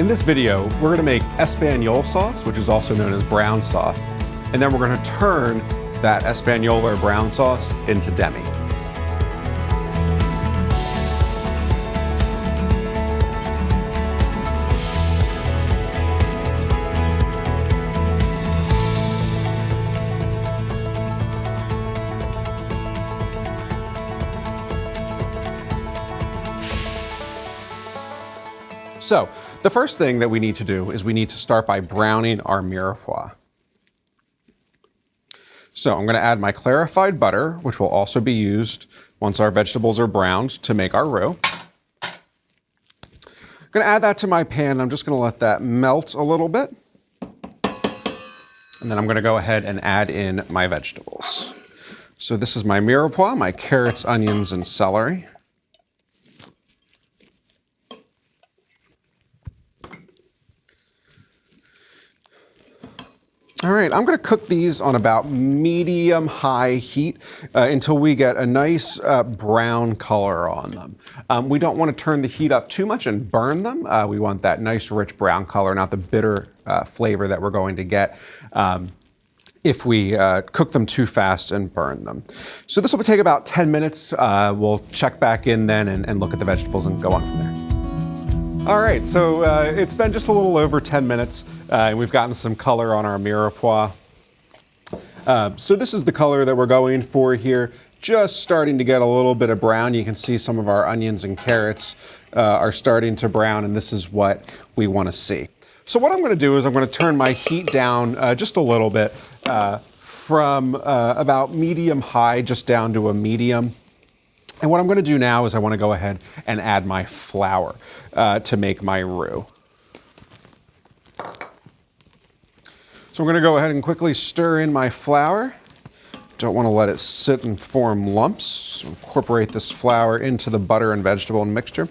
In this video, we're gonna make Espagnole sauce, which is also known as brown sauce, and then we're gonna turn that Espagnole or brown sauce into demi. So the first thing that we need to do is we need to start by browning our mirepoix. So I'm gonna add my clarified butter, which will also be used once our vegetables are browned to make our roux. I'm gonna add that to my pan. I'm just gonna let that melt a little bit. And then I'm gonna go ahead and add in my vegetables. So this is my mirepoix, my carrots, onions, and celery. All right, I'm gonna cook these on about medium high heat uh, until we get a nice uh, brown color on them. Um, we don't wanna turn the heat up too much and burn them. Uh, we want that nice rich brown color, not the bitter uh, flavor that we're going to get. Um, if we uh, cook them too fast and burn them. So this will take about 10 minutes. Uh, we'll check back in then and, and look at the vegetables and go on from there. All right, so uh, it's been just a little over 10 minutes, uh, and we've gotten some color on our mirepoix. Uh, so this is the color that we're going for here. Just starting to get a little bit of brown. You can see some of our onions and carrots uh, are starting to brown, and this is what we want to see. So what I'm going to do is I'm going to turn my heat down uh, just a little bit uh, from about medium high just down to a medium. And what I'm gonna do now is I wanna go ahead and add my flour uh, to make my roux. So I'm gonna go ahead and quickly stir in my flour. Don't wanna let it sit and form lumps. Incorporate this flour into the butter and vegetable mixture.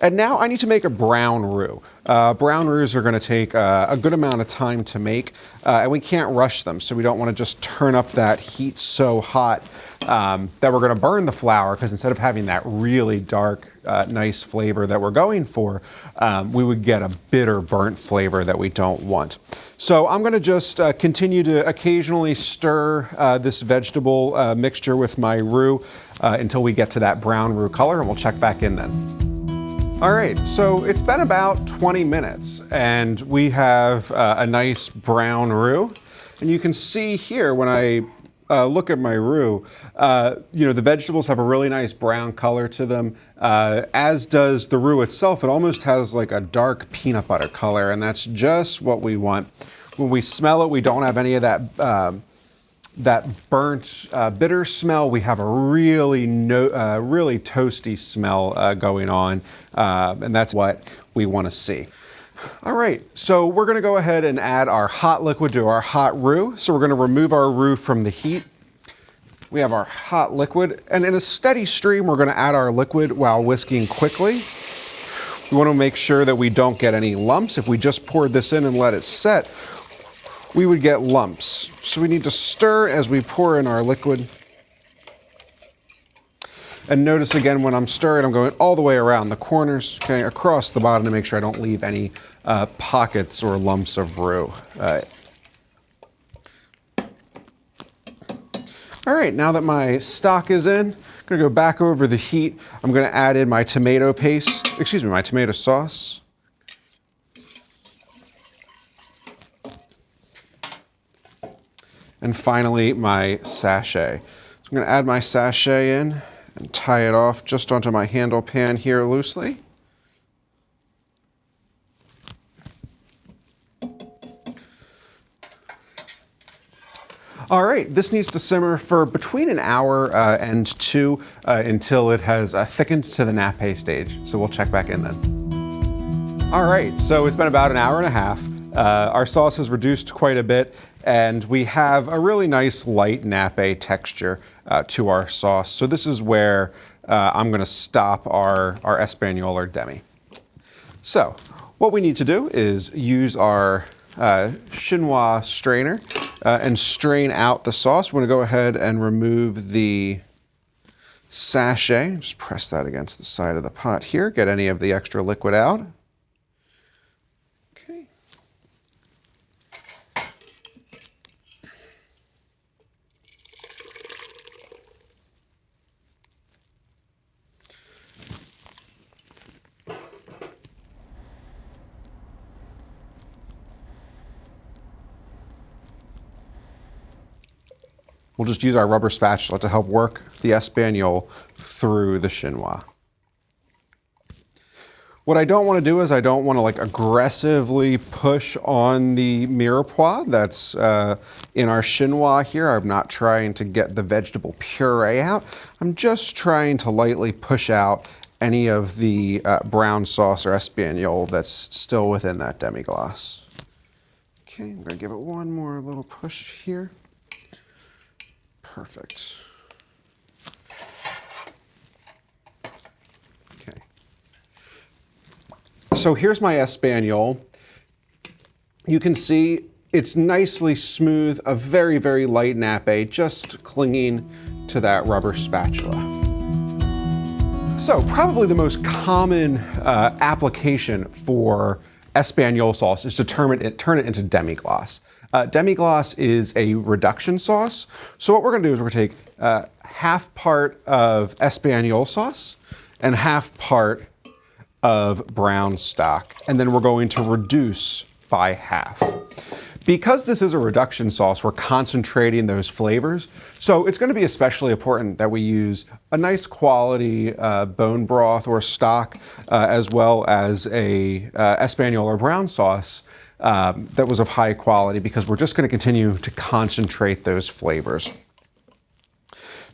And now I need to make a brown roux. Uh, brown roux are gonna take uh, a good amount of time to make, uh, and we can't rush them, so we don't wanna just turn up that heat so hot um, that we're gonna burn the flour because instead of having that really dark, uh, nice flavor that we're going for, um, we would get a bitter burnt flavor that we don't want. So I'm gonna just uh, continue to occasionally stir uh, this vegetable uh, mixture with my roux uh, until we get to that brown roux color and we'll check back in then. All right, so it's been about 20 minutes and we have uh, a nice brown roux. And you can see here when I uh, look at my roux, uh, you know, the vegetables have a really nice brown color to them, uh, as does the roux itself. It almost has like a dark peanut butter color, and that's just what we want. When we smell it, we don't have any of that um, that burnt, uh, bitter smell. We have a really, no, uh, really toasty smell uh, going on, and that's what we want to see. All right, so we're gonna go ahead and add our hot liquid to our hot roux. So we're gonna remove our roux from the heat. We have our hot liquid, and in a steady stream, we're gonna add our liquid while whisking quickly. We wanna make sure that we don't get any lumps. If we just poured this in and let it set, we would get lumps. So we need to stir as we pour in our liquid. And notice again, when I'm stirring, I'm going all the way around the corners, okay, across the bottom to make sure I don't leave any uh, pockets or lumps of roux. All right, now that my stock is in, I'm gonna go back over the heat. I'm gonna add in my tomato paste, excuse me, my tomato sauce. And finally, my sachet. So I'm gonna add my sachet in and tie it off just onto my handle pan here loosely. All right, this needs to simmer for between an hour uh, and two uh, until it has uh, thickened to the nappe stage. So we'll check back in then. All right, so it's been about an hour and a half. Uh, our sauce has reduced quite a bit and we have a really nice light nappe texture uh, to our sauce. So this is where uh, I'm gonna stop our, our Espagnole or demi. So what we need to do is use our uh, chinois strainer uh, and strain out the sauce. We're gonna go ahead and remove the sachet. Just press that against the side of the pot here, get any of the extra liquid out. We'll just use our rubber spatula to help work the Espagnole through the chinois. What I don't want to do is I don't want to like aggressively push on the mirepoix that's uh, in our chinois here. I'm not trying to get the vegetable puree out. I'm just trying to lightly push out any of the uh, brown sauce or espagnole that's still within that demi-glace. Okay, I'm gonna give it one more little push here. Perfect. Okay. So here's my Espagnole. You can see it's nicely smooth, a very, very light nappe, just clinging to that rubber spatula. So probably the most common uh, application for Espagnole sauce is to turn it, turn it into demi-glace. Uh, demi-glace is a reduction sauce. So what we're gonna do is we're gonna take uh, half part of Espagnole sauce and half part of brown stock, and then we're going to reduce by half. Because this is a reduction sauce, we're concentrating those flavors. So it's gonna be especially important that we use a nice quality uh, bone broth or stock, uh, as well as a uh, Espagnole or brown sauce um, that was of high quality because we're just gonna continue to concentrate those flavors.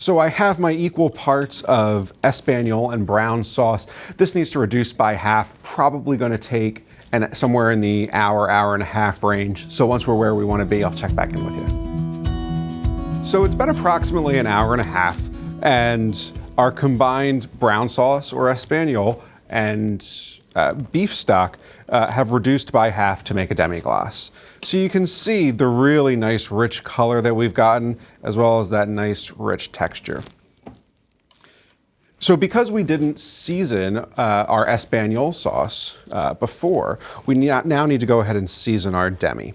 So I have my equal parts of Espagnole and brown sauce. This needs to reduce by half, probably gonna take and somewhere in the hour, hour and a half range. So once we're where we wanna be, I'll check back in with you. So it's been approximately an hour and a half and our combined brown sauce or Espagnole and uh, beef stock uh, have reduced by half to make a demi-glace. So you can see the really nice rich color that we've gotten, as well as that nice rich texture. So because we didn't season uh, our Espagnole sauce uh, before, we now need to go ahead and season our demi.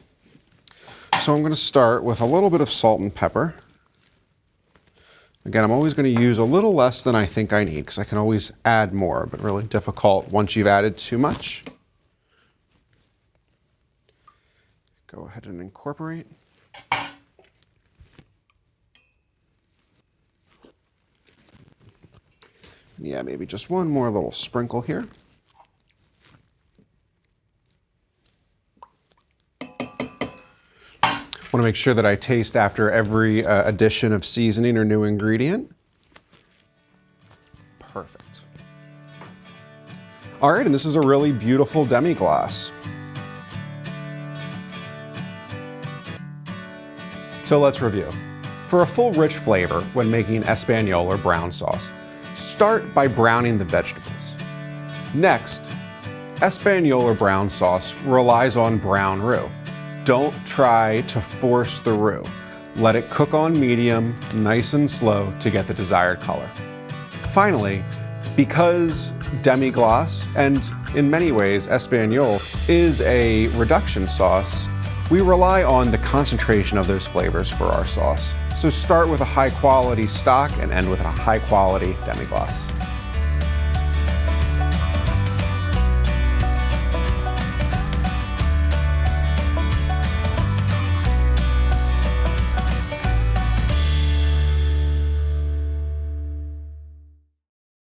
So I'm going to start with a little bit of salt and pepper. Again, I'm always going to use a little less than I think I need because I can always add more, but really difficult once you've added too much. Go ahead and incorporate. Yeah, maybe just one more little sprinkle here. Want to make sure that I taste after every uh, addition of seasoning or new ingredient. Perfect. All right, and this is a really beautiful demi-glace. So let's review. For a full rich flavor when making Espagnole or brown sauce, start by browning the vegetables. Next, Espagnole or brown sauce relies on brown roux. Don't try to force the roux. Let it cook on medium, nice and slow to get the desired color. Finally, because demi-glace, and in many ways Espagnole, is a reduction sauce, we rely on the concentration of those flavors for our sauce. So start with a high quality stock and end with a high quality demi-glace.